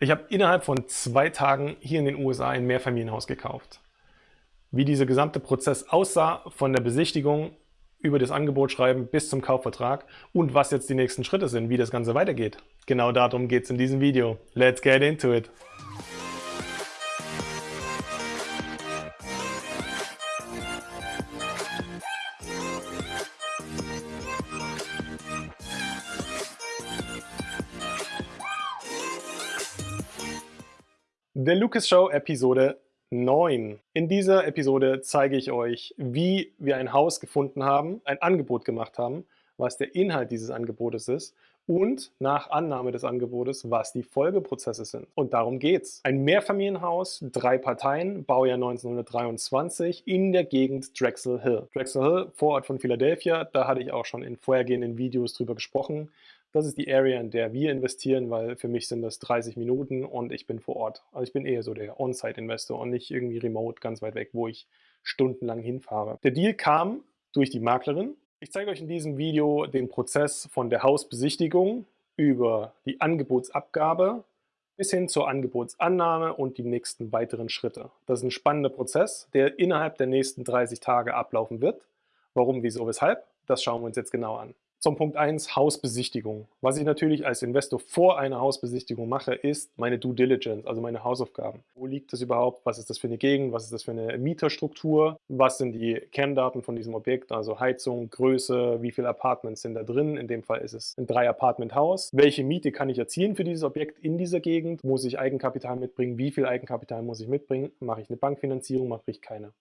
Ich habe innerhalb von zwei Tagen hier in den USA ein Mehrfamilienhaus gekauft. Wie dieser gesamte Prozess aussah, von der Besichtigung über das Angebot schreiben bis zum Kaufvertrag und was jetzt die nächsten Schritte sind, wie das Ganze weitergeht. Genau darum geht es in diesem Video. Let's get into it! Der Lucas Show Episode 9. In dieser Episode zeige ich euch, wie wir ein Haus gefunden haben, ein Angebot gemacht haben, was der Inhalt dieses Angebotes ist und nach Annahme des Angebotes, was die Folgeprozesse sind. Und darum geht's. Ein Mehrfamilienhaus, drei Parteien, Baujahr 1923 in der Gegend Drexel Hill. Drexel Hill, Vorort von Philadelphia, da hatte ich auch schon in vorhergehenden Videos drüber gesprochen. Das ist die Area, in der wir investieren, weil für mich sind das 30 Minuten und ich bin vor Ort. Also ich bin eher so der On-Site-Investor und nicht irgendwie remote ganz weit weg, wo ich stundenlang hinfahre. Der Deal kam durch die Maklerin. Ich zeige euch in diesem Video den Prozess von der Hausbesichtigung über die Angebotsabgabe bis hin zur Angebotsannahme und die nächsten weiteren Schritte. Das ist ein spannender Prozess, der innerhalb der nächsten 30 Tage ablaufen wird. Warum, wieso, weshalb? Das schauen wir uns jetzt genau an. Zum Punkt 1, Hausbesichtigung. Was ich natürlich als Investor vor einer Hausbesichtigung mache, ist meine Due Diligence, also meine Hausaufgaben. Wo liegt das überhaupt? Was ist das für eine Gegend? Was ist das für eine Mieterstruktur? Was sind die Kerndaten von diesem Objekt? Also Heizung, Größe, wie viele Apartments sind da drin? In dem Fall ist es ein Drei-Apartment-Haus. Welche Miete kann ich erzielen für dieses Objekt in dieser Gegend? Muss ich Eigenkapital mitbringen? Wie viel Eigenkapital muss ich mitbringen? Mache ich eine Bankfinanzierung? Mache ich keine?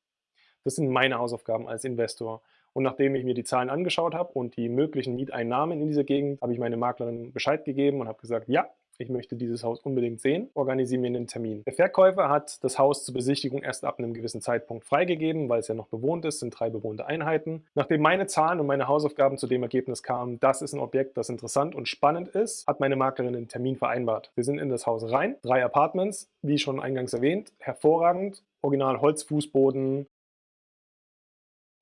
Das sind meine Hausaufgaben als Investor. Und nachdem ich mir die Zahlen angeschaut habe und die möglichen Mieteinnahmen in dieser Gegend, habe ich meine Maklerin Bescheid gegeben und habe gesagt, ja, ich möchte dieses Haus unbedingt sehen, organisiere mir einen Termin. Der Verkäufer hat das Haus zur Besichtigung erst ab einem gewissen Zeitpunkt freigegeben, weil es ja noch bewohnt ist, sind drei bewohnte Einheiten. Nachdem meine Zahlen und meine Hausaufgaben zu dem Ergebnis kamen, das ist ein Objekt, das interessant und spannend ist, hat meine Maklerin einen Termin vereinbart. Wir sind in das Haus rein, drei Apartments, wie schon eingangs erwähnt, hervorragend, original Holzfußboden,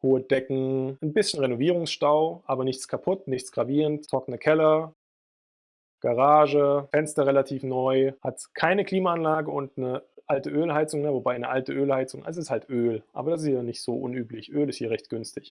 hohe Decken, ein bisschen Renovierungsstau, aber nichts kaputt, nichts gravierend, trockene Keller, Garage, Fenster relativ neu, hat keine Klimaanlage und eine alte Ölheizung, ne? wobei eine alte Ölheizung, also es ist halt Öl, aber das ist ja nicht so unüblich. Öl ist hier recht günstig.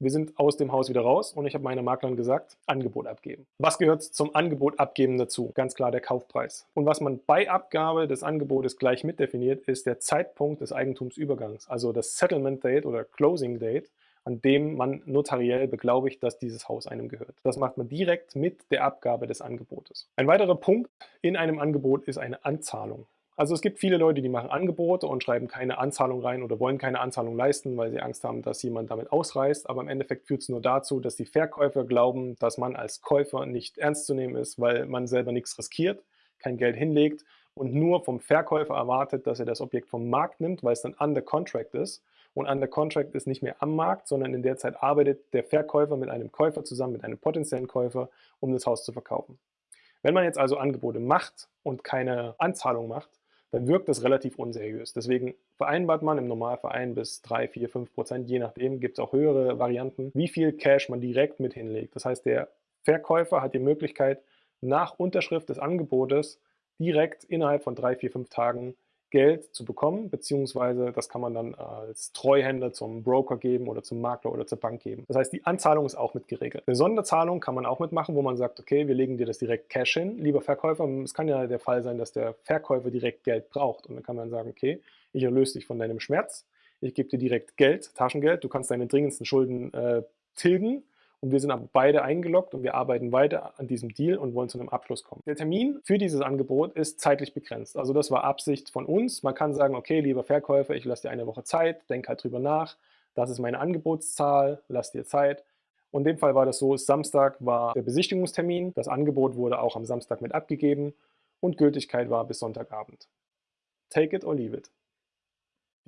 Wir sind aus dem Haus wieder raus und ich habe meiner Maklerin gesagt, Angebot abgeben. Was gehört zum Angebot abgeben dazu? Ganz klar der Kaufpreis. Und was man bei Abgabe des Angebotes gleich mitdefiniert, ist der Zeitpunkt des Eigentumsübergangs, also das Settlement Date oder Closing Date, an dem man notariell beglaubigt, dass dieses Haus einem gehört. Das macht man direkt mit der Abgabe des Angebotes. Ein weiterer Punkt in einem Angebot ist eine Anzahlung. Also es gibt viele Leute, die machen Angebote und schreiben keine Anzahlung rein oder wollen keine Anzahlung leisten, weil sie Angst haben, dass jemand damit ausreißt. Aber im Endeffekt führt es nur dazu, dass die Verkäufer glauben, dass man als Käufer nicht ernst zu nehmen ist, weil man selber nichts riskiert, kein Geld hinlegt und nur vom Verkäufer erwartet, dass er das Objekt vom Markt nimmt, weil es dann under contract ist. Und under contract ist nicht mehr am Markt, sondern in der Zeit arbeitet der Verkäufer mit einem Käufer zusammen, mit einem potenziellen Käufer, um das Haus zu verkaufen. Wenn man jetzt also Angebote macht und keine Anzahlung macht, dann wirkt das relativ unseriös. Deswegen vereinbart man im Normalverein bis 3, 4, 5 Prozent, je nachdem, gibt es auch höhere Varianten, wie viel Cash man direkt mit hinlegt. Das heißt, der Verkäufer hat die Möglichkeit, nach Unterschrift des Angebotes direkt innerhalb von 3, 4, 5 Tagen Geld zu bekommen, beziehungsweise das kann man dann als Treuhänder zum Broker geben oder zum Makler oder zur Bank geben. Das heißt, die Anzahlung ist auch mit geregelt. Eine Sonderzahlung kann man auch mitmachen, wo man sagt, okay, wir legen dir das direkt Cash hin. Lieber Verkäufer, es kann ja der Fall sein, dass der Verkäufer direkt Geld braucht und dann kann man sagen, okay, ich erlöse dich von deinem Schmerz, ich gebe dir direkt Geld, Taschengeld, du kannst deine dringendsten Schulden äh, tilgen und wir sind aber beide eingeloggt und wir arbeiten weiter an diesem Deal und wollen zu einem Abschluss kommen. Der Termin für dieses Angebot ist zeitlich begrenzt. Also das war Absicht von uns. Man kann sagen, okay, lieber Verkäufer, ich lasse dir eine Woche Zeit, denk halt drüber nach. Das ist meine Angebotszahl, lass dir Zeit. Und in dem Fall war das so, Samstag war der Besichtigungstermin, das Angebot wurde auch am Samstag mit abgegeben und Gültigkeit war bis Sonntagabend. Take it or leave it.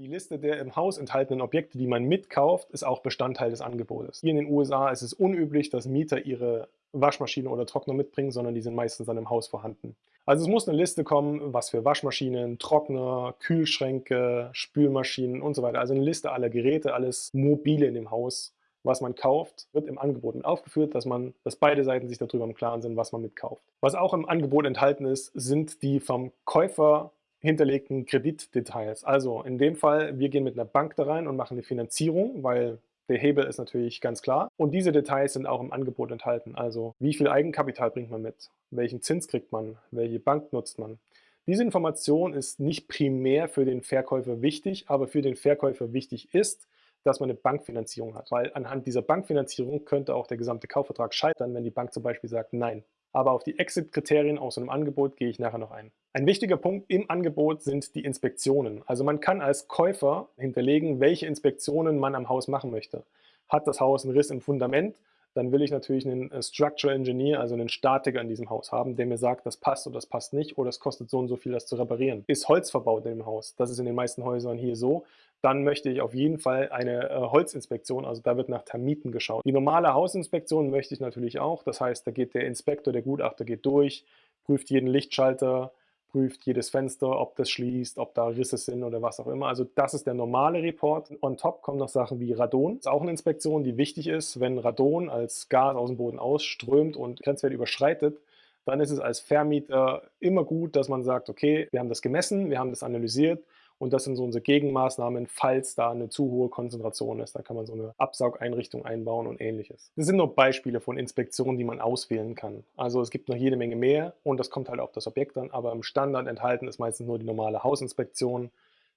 Die Liste der im Haus enthaltenen Objekte, die man mitkauft, ist auch Bestandteil des Angebotes. Hier in den USA ist es unüblich, dass Mieter ihre Waschmaschine oder Trockner mitbringen, sondern die sind meistens dann im Haus vorhanden. Also es muss eine Liste kommen, was für Waschmaschinen, Trockner, Kühlschränke, Spülmaschinen und so weiter. Also eine Liste aller Geräte, alles Mobile in dem Haus was man kauft, wird im Angebot mit aufgeführt, dass man, dass beide Seiten sich darüber im Klaren sind, was man mitkauft. Was auch im Angebot enthalten ist, sind die vom Käufer hinterlegten Kreditdetails. Also in dem Fall, wir gehen mit einer Bank da rein und machen eine Finanzierung, weil der Hebel ist natürlich ganz klar. Und diese Details sind auch im Angebot enthalten. Also wie viel Eigenkapital bringt man mit? Welchen Zins kriegt man? Welche Bank nutzt man? Diese Information ist nicht primär für den Verkäufer wichtig, aber für den Verkäufer wichtig ist, dass man eine Bankfinanzierung hat. Weil anhand dieser Bankfinanzierung könnte auch der gesamte Kaufvertrag scheitern, wenn die Bank zum Beispiel sagt Nein. Aber auf die Exit-Kriterien aus einem Angebot gehe ich nachher noch ein. Ein wichtiger Punkt im Angebot sind die Inspektionen. Also man kann als Käufer hinterlegen, welche Inspektionen man am Haus machen möchte. Hat das Haus einen Riss im Fundament, dann will ich natürlich einen äh, Structural Engineer, also einen Statiker in diesem Haus haben, der mir sagt, das passt oder das passt nicht oder es kostet so und so viel, das zu reparieren. Ist Holz verbaut in dem Haus, das ist in den meisten Häusern hier so, dann möchte ich auf jeden Fall eine äh, Holzinspektion, also da wird nach Termiten geschaut. Die normale Hausinspektion möchte ich natürlich auch, das heißt, da geht der Inspektor, der Gutachter geht durch, prüft jeden Lichtschalter, prüft jedes Fenster, ob das schließt, ob da Risse sind oder was auch immer. Also das ist der normale Report. On top kommen noch Sachen wie Radon. Das ist auch eine Inspektion, die wichtig ist. Wenn Radon als Gas aus dem Boden ausströmt und Grenzwert überschreitet, dann ist es als Vermieter immer gut, dass man sagt, okay, wir haben das gemessen, wir haben das analysiert und das sind so unsere Gegenmaßnahmen, falls da eine zu hohe Konzentration ist. Da kann man so eine Absaugeinrichtung einbauen und ähnliches. Das sind nur Beispiele von Inspektionen, die man auswählen kann. Also es gibt noch jede Menge mehr und das kommt halt auf das Objekt an. Aber im Standard enthalten ist meistens nur die normale Hausinspektion,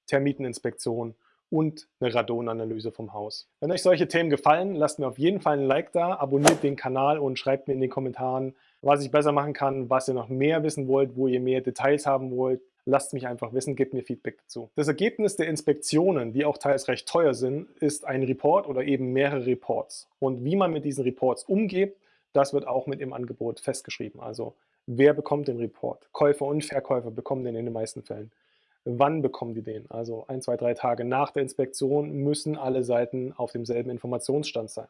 Termiteninspektion und eine Radonanalyse vom Haus. Wenn euch solche Themen gefallen, lasst mir auf jeden Fall ein Like da, abonniert den Kanal und schreibt mir in den Kommentaren, was ich besser machen kann, was ihr noch mehr wissen wollt, wo ihr mehr Details haben wollt, lasst mich einfach wissen, gebt mir Feedback dazu. Das Ergebnis der Inspektionen, die auch teils recht teuer sind, ist ein Report oder eben mehrere Reports. Und wie man mit diesen Reports umgeht, das wird auch mit im Angebot festgeschrieben. Also wer bekommt den Report? Käufer und Verkäufer bekommen den in den meisten Fällen. Wann bekommen die den? Also ein, zwei, drei Tage nach der Inspektion müssen alle Seiten auf demselben Informationsstand sein.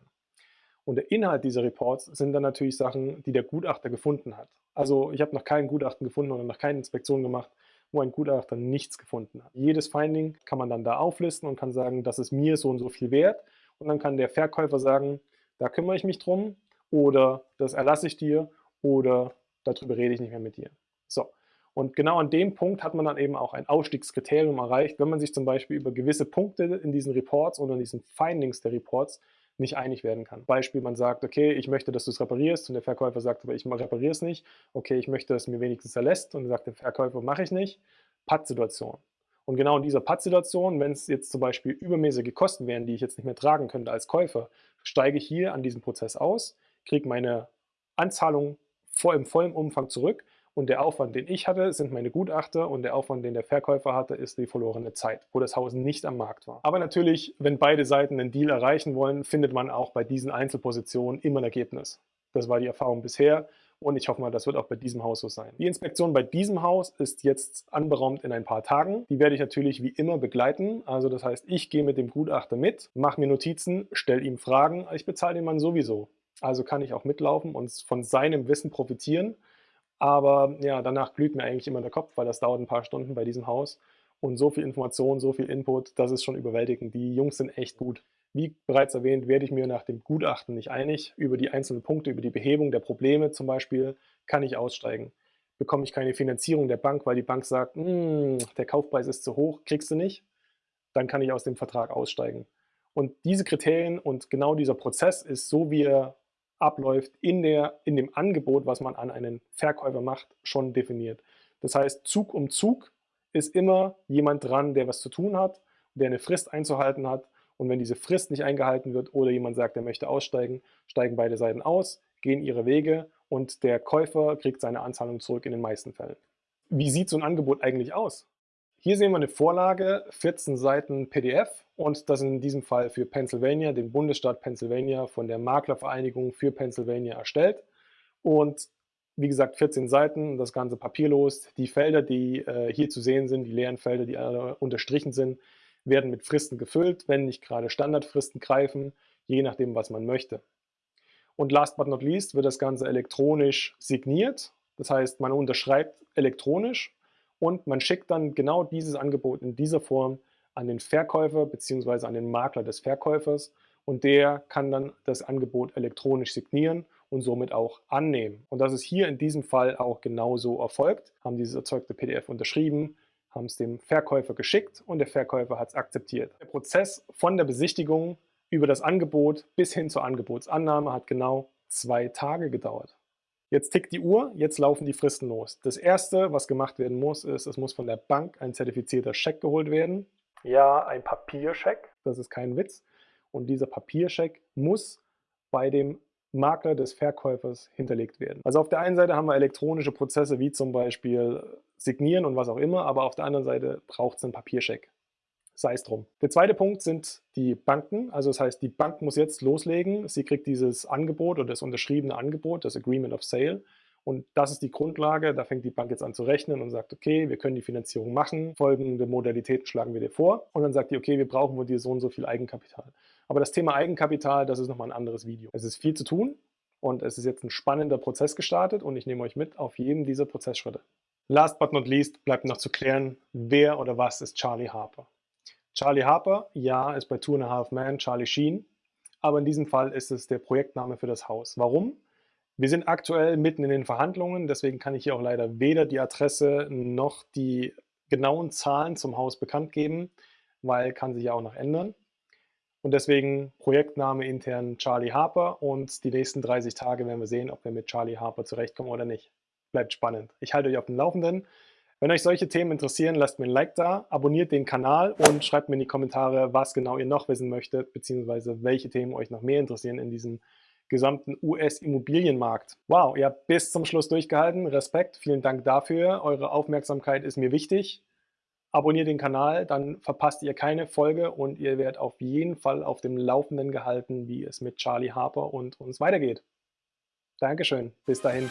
Und der Inhalt dieser Reports sind dann natürlich Sachen, die der Gutachter gefunden hat. Also ich habe noch kein Gutachten gefunden oder noch keine Inspektion gemacht, wo ein Gutachter nichts gefunden hat. Jedes Finding kann man dann da auflisten und kann sagen, das ist mir so und so viel wert. Und dann kann der Verkäufer sagen, da kümmere ich mich drum oder das erlasse ich dir oder darüber rede ich nicht mehr mit dir. So. Und genau an dem Punkt hat man dann eben auch ein Ausstiegskriterium erreicht, wenn man sich zum Beispiel über gewisse Punkte in diesen Reports oder in diesen Findings der Reports nicht einig werden kann. Beispiel, man sagt, okay, ich möchte, dass du es reparierst und der Verkäufer sagt, aber ich repariere es nicht. Okay, ich möchte, dass es mir wenigstens erlässt und sagt der Verkäufer, mache ich nicht. Patt-Situation. Und genau in dieser Patt-Situation, wenn es jetzt zum Beispiel übermäßige Kosten wären, die ich jetzt nicht mehr tragen könnte als Käufer, steige ich hier an diesem Prozess aus, kriege meine Anzahlung vor, im vollen Umfang zurück und der Aufwand, den ich hatte, sind meine Gutachter und der Aufwand, den der Verkäufer hatte, ist die verlorene Zeit, wo das Haus nicht am Markt war. Aber natürlich, wenn beide Seiten einen Deal erreichen wollen, findet man auch bei diesen Einzelpositionen immer ein Ergebnis. Das war die Erfahrung bisher und ich hoffe mal, das wird auch bei diesem Haus so sein. Die Inspektion bei diesem Haus ist jetzt anberaumt in ein paar Tagen. Die werde ich natürlich wie immer begleiten. Also das heißt, ich gehe mit dem Gutachter mit, mache mir Notizen, stelle ihm Fragen. Ich bezahle den Mann sowieso. Also kann ich auch mitlaufen und von seinem Wissen profitieren. Aber ja, danach glüht mir eigentlich immer der Kopf, weil das dauert ein paar Stunden bei diesem Haus. Und so viel Information, so viel Input, das ist schon überwältigend. Die Jungs sind echt gut. Wie bereits erwähnt, werde ich mir nach dem Gutachten nicht einig. Über die einzelnen Punkte, über die Behebung der Probleme zum Beispiel, kann ich aussteigen. Bekomme ich keine Finanzierung der Bank, weil die Bank sagt, hm, der Kaufpreis ist zu hoch, kriegst du nicht, dann kann ich aus dem Vertrag aussteigen. Und diese Kriterien und genau dieser Prozess ist so, wie er abläuft, in, der, in dem Angebot, was man an einen Verkäufer macht, schon definiert. Das heißt, Zug um Zug ist immer jemand dran, der was zu tun hat, der eine Frist einzuhalten hat. Und wenn diese Frist nicht eingehalten wird oder jemand sagt, er möchte aussteigen, steigen beide Seiten aus, gehen ihre Wege und der Käufer kriegt seine Anzahlung zurück in den meisten Fällen. Wie sieht so ein Angebot eigentlich aus? Hier sehen wir eine Vorlage, 14 Seiten PDF und das in diesem Fall für Pennsylvania, den Bundesstaat Pennsylvania von der Maklervereinigung für Pennsylvania erstellt. Und wie gesagt, 14 Seiten, das Ganze papierlos. Die Felder, die äh, hier zu sehen sind, die leeren Felder, die alle unterstrichen sind, werden mit Fristen gefüllt, wenn nicht gerade Standardfristen greifen, je nachdem, was man möchte. Und last but not least wird das Ganze elektronisch signiert. Das heißt, man unterschreibt elektronisch und man schickt dann genau dieses Angebot in dieser Form an den Verkäufer bzw. an den Makler des Verkäufers und der kann dann das Angebot elektronisch signieren und somit auch annehmen. Und das ist hier in diesem Fall auch genauso erfolgt, haben dieses erzeugte PDF unterschrieben, haben es dem Verkäufer geschickt und der Verkäufer hat es akzeptiert. Der Prozess von der Besichtigung über das Angebot bis hin zur Angebotsannahme hat genau zwei Tage gedauert. Jetzt tickt die Uhr, jetzt laufen die Fristen los. Das erste, was gemacht werden muss, ist, es muss von der Bank ein zertifizierter Scheck geholt werden. Ja, ein Papierscheck, das ist kein Witz. Und dieser Papierscheck muss bei dem Makler des Verkäufers hinterlegt werden. Also auf der einen Seite haben wir elektronische Prozesse wie zum Beispiel Signieren und was auch immer, aber auf der anderen Seite braucht es einen Papierscheck. Sei es drum. Der zweite Punkt sind die Banken. Also das heißt, die Bank muss jetzt loslegen. Sie kriegt dieses Angebot oder das unterschriebene Angebot, das Agreement of Sale. Und das ist die Grundlage. Da fängt die Bank jetzt an zu rechnen und sagt, okay, wir können die Finanzierung machen. Folgende Modalitäten schlagen wir dir vor. Und dann sagt die, okay, wir brauchen von dir so und so viel Eigenkapital. Aber das Thema Eigenkapital, das ist nochmal ein anderes Video. Es ist viel zu tun und es ist jetzt ein spannender Prozess gestartet und ich nehme euch mit auf jedem dieser Prozessschritte. Last but not least bleibt noch zu klären, wer oder was ist Charlie Harper. Charlie Harper, ja, ist bei Two and a Half Men Charlie Sheen, aber in diesem Fall ist es der Projektname für das Haus. Warum? Wir sind aktuell mitten in den Verhandlungen, deswegen kann ich hier auch leider weder die Adresse noch die genauen Zahlen zum Haus bekannt geben, weil kann sich ja auch noch ändern. Und deswegen Projektname intern Charlie Harper und die nächsten 30 Tage werden wir sehen, ob wir mit Charlie Harper zurechtkommen oder nicht. Bleibt spannend. Ich halte euch auf dem Laufenden. Wenn euch solche Themen interessieren, lasst mir ein Like da, abonniert den Kanal und schreibt mir in die Kommentare, was genau ihr noch wissen möchtet, beziehungsweise welche Themen euch noch mehr interessieren in diesem gesamten US-Immobilienmarkt. Wow, ihr habt bis zum Schluss durchgehalten. Respekt, vielen Dank dafür. Eure Aufmerksamkeit ist mir wichtig abonniert den Kanal, dann verpasst ihr keine Folge und ihr werdet auf jeden Fall auf dem Laufenden gehalten, wie es mit Charlie Harper und uns weitergeht. Dankeschön, bis dahin.